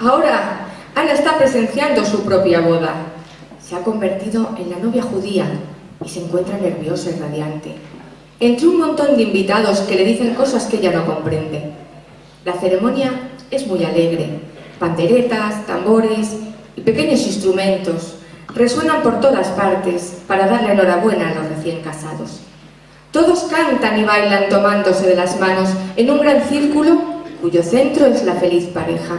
Ahora, Ana está presenciando su propia boda. Se ha convertido en la novia judía y se encuentra nerviosa y radiante. Entre un montón de invitados que le dicen cosas que ella no comprende. La ceremonia es muy alegre. Panderetas, tambores y pequeños instrumentos resuenan por todas partes para darle enhorabuena a los recién casados. Todos cantan y bailan tomándose de las manos en un gran círculo cuyo centro es la feliz pareja.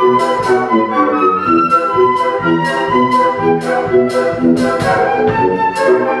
Música